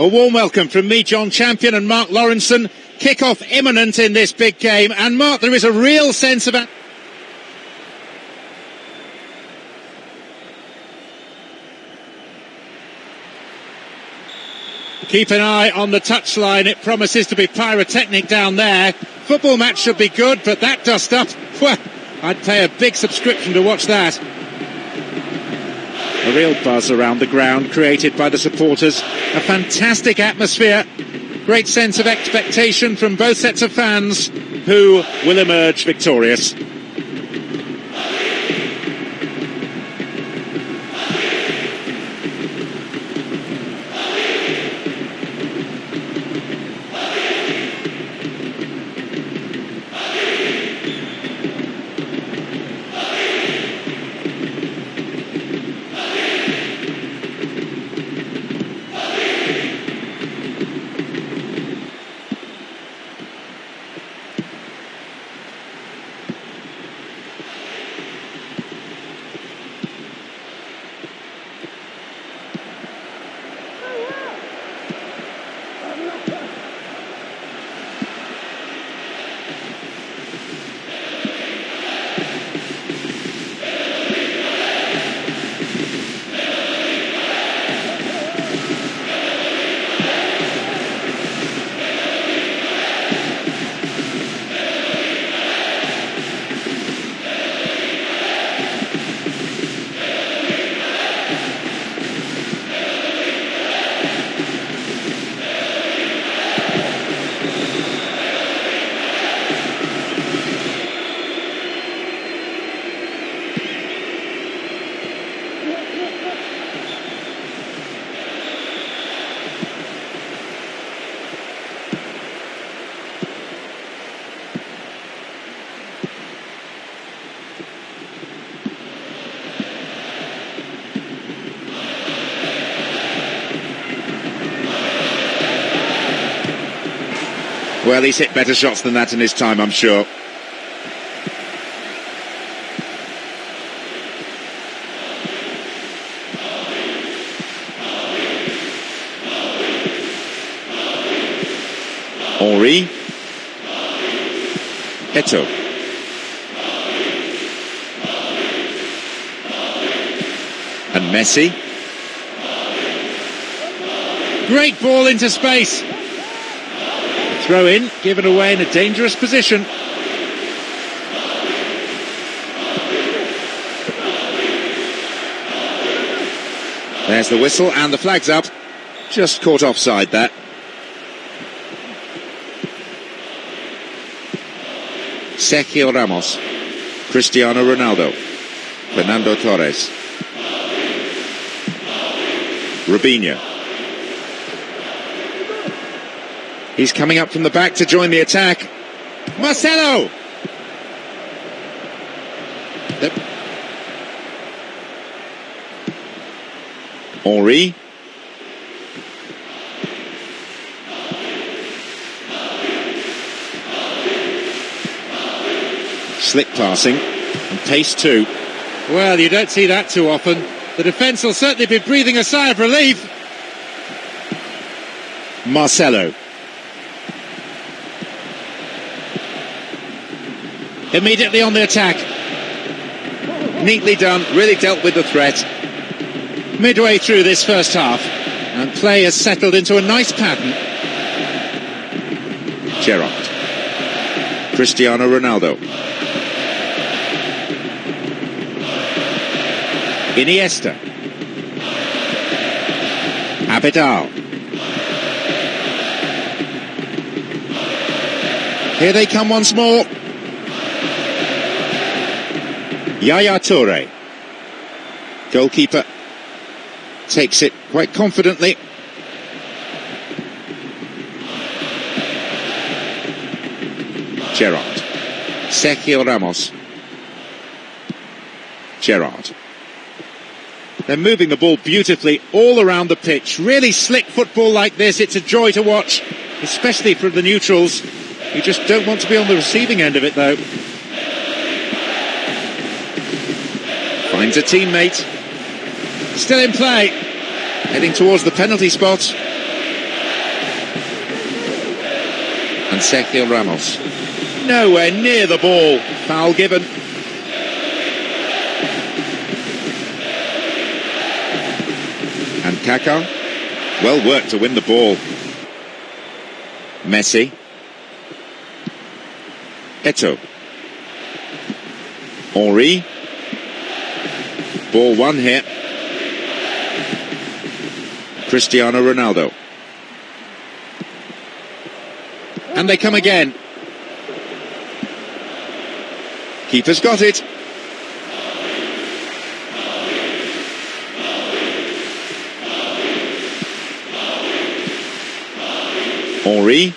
A warm welcome from me, Jon Champion, and Mark Lawrenson. Kick-off imminent in this big game. And Mark, there is a real sense of... Keep an eye on the touchline. It promises to be pyrotechnic down there. Football match should be good, but that dust up, well, I'd pay a big subscription to watch that. A real buzz around the ground created by the supporters. A fantastic atmosphere. Great sense of expectation from both sets of fans who will emerge victorious. Well, he's hit better shots than that in his time, I'm sure. Henry. Eto'o. And Messi. Great ball into space. Throw in, given away in a dangerous position. There's the whistle and the flag's up. Just caught offside that. Sergio Ramos, Cristiano Ronaldo, Fernando Torres, Robinho. He's coming up from the back to join the attack. Marcelo! Henry. Slick passing and pace two. Well, you don't see that too often. The defence will certainly be breathing a sigh of relief. Marcelo. Immediately on the attack. Neatly done, really dealt with the threat. Midway through this first half, and play has settled into a nice pattern. Gerrard. Cristiano Ronaldo. Iniesta. Abidal. Here they come once more. Yaya Toure. Goalkeeper takes it quite confidently. Gerrard. Sergio Ramos. Gerrard. They're moving the ball beautifully all around the pitch. Really slick football like this. It's a joy to watch, especially for the neutrals. You just don't want to be on the receiving end of it, though. Finds a teammate. Still in play. Heading towards the penalty spot. And Sergio Ramos. Nowhere near the ball. Foul given. And Kaká. Well worked to win the ball. Messi. Eto'o. Henry. Ball one here. Cristiano Ronaldo. And they come again. Keeper's got it. Henry.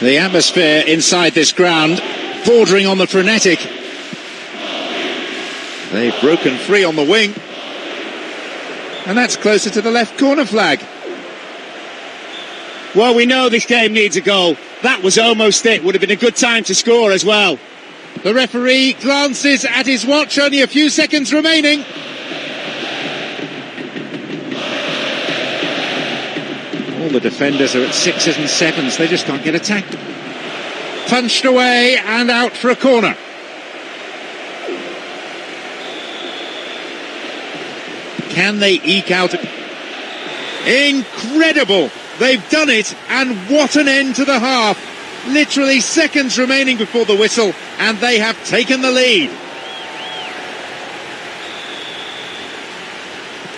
The atmosphere inside this ground, bordering on the frenetic. They've broken free on the wing. And that's closer to the left corner flag. Well, we know this game needs a goal. That was almost it. Would have been a good time to score as well. The referee glances at his watch, only a few seconds remaining. All the defenders are at sixes and sevens, they just can't get attacked. Punched away and out for a corner. Can they eke out? Incredible! They've done it, and what an end to the half. Literally seconds remaining before the whistle, and they have taken the lead.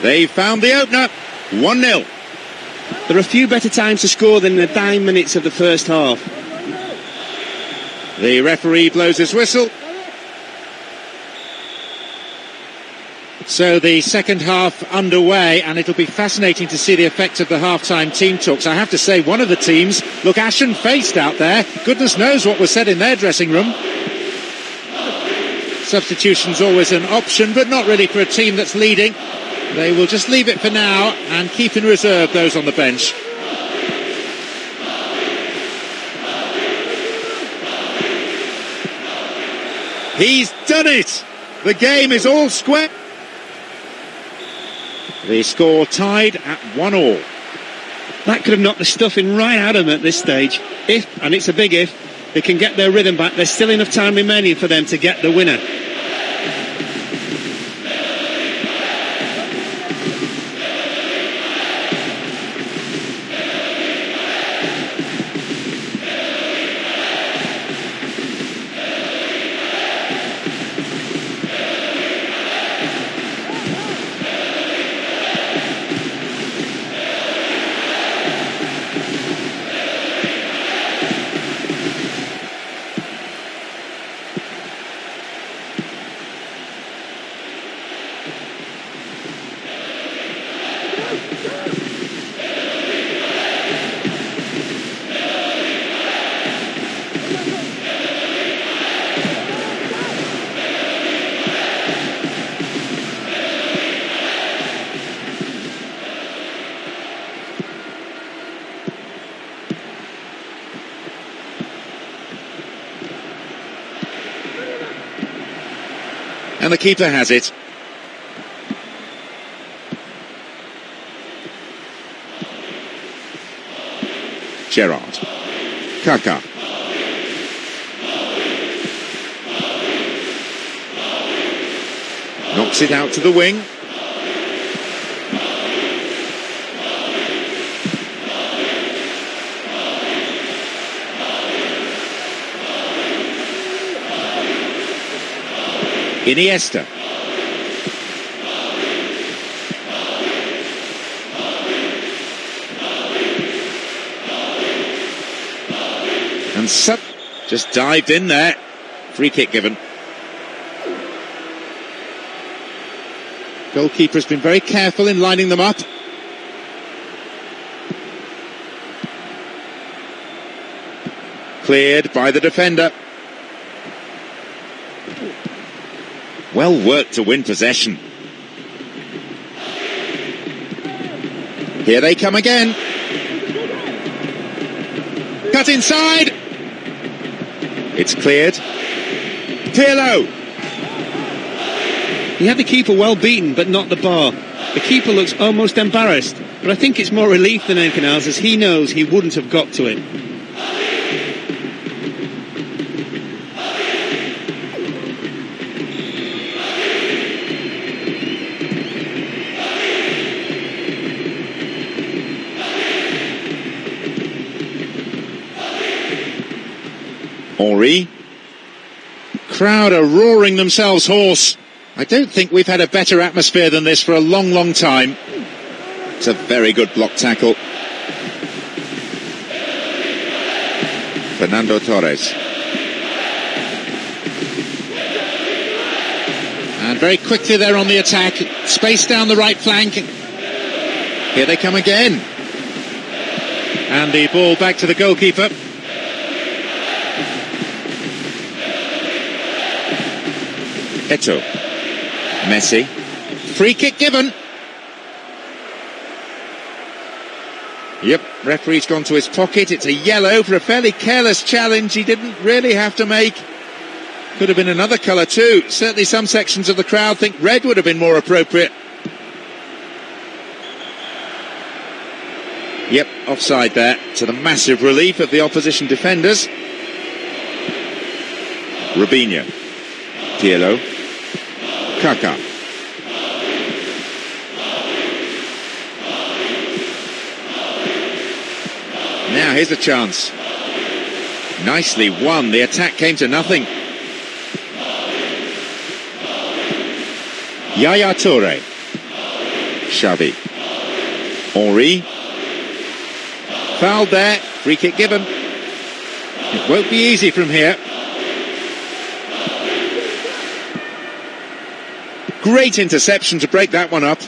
They found the opener, 1 0. There are a few better times to score than the nine minutes of the first half. The referee blows his whistle. So the second half underway, and it'll be fascinating to see the effect of the half-time team talks. I have to say, one of the teams look ashen-faced out there. Goodness knows what was said in their dressing room. Substitution's always an option, but not really for a team that's leading. They will just leave it for now and keep in reserve those on the bench. He's done it! The game is all square. The score tied at one all. That could have knocked the stuffing right out of them at this stage. If, and it's a big if, they can get their rhythm back, there's still enough time remaining for them to get the winner. And the keeper has it. Gerrard. Kaká. Knocks it out to the wing. Iniesta. And Sut just dived in there. Free kick given. Goalkeeper's been very careful in lining them up. Cleared by the defender. Well worked to win possession. Here they come again. Cut inside. It's cleared. Pirlo. He had the keeper well beaten, but not the bar. The keeper looks almost embarrassed, but I think it's more relief than anything else as he knows he wouldn't have got to it. Crowd are roaring themselves hoarse. I don't think we've had a better atmosphere than this for a long, long time. It's a very good block tackle. Fernando Torres. And very quickly they're on the attack. Space down the right flank. Here they come again. And the ball back to the goalkeeper. Eto'o. Messi. Free kick given. Yep, referee's gone to his pocket. It's a yellow for a fairly careless challenge he didn't really have to make. Could have been another colour too. Certainly some sections of the crowd think red would have been more appropriate. Yep, offside there to the massive relief of the opposition defenders. Robinho. Pirlo. Kaká. Now here's a chance. Nicely won. The attack came to nothing. Yaya Toure. Xavi. Henry. Fouled there. Free kick given. It won't be easy from here. Great interception to break that one up.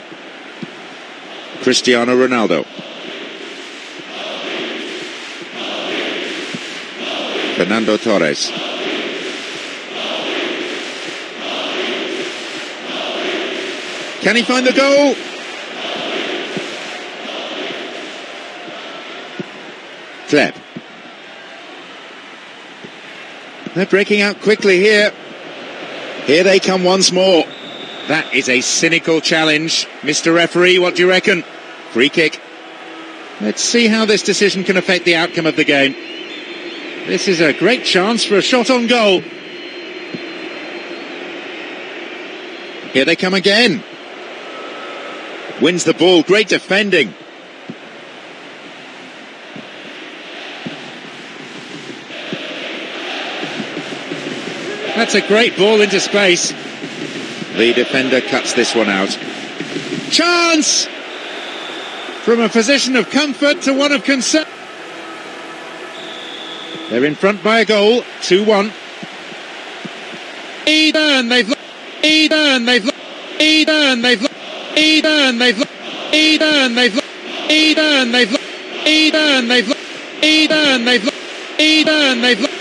Cristiano Ronaldo. Fernando Torres. Can he find the goal? Hleb. They're breaking out quickly here. Here they come once more. That is a cynical challenge. Mr. Referee, what do you reckon? Free kick. Let's see how this decision can affect the outcome of the game. This is a great chance for a shot on goal. Here they come again. Wins the ball. Great defending. That's a great ball into space. The defender cuts this one out. Chance! From a position of comfort to one of concern. They're in front by a goal, 2-1. Eden, they've Eden, they've Eden, they've Eden, they've Eden, they've Eden, they've Eden, they've Eden, they've Eden, they've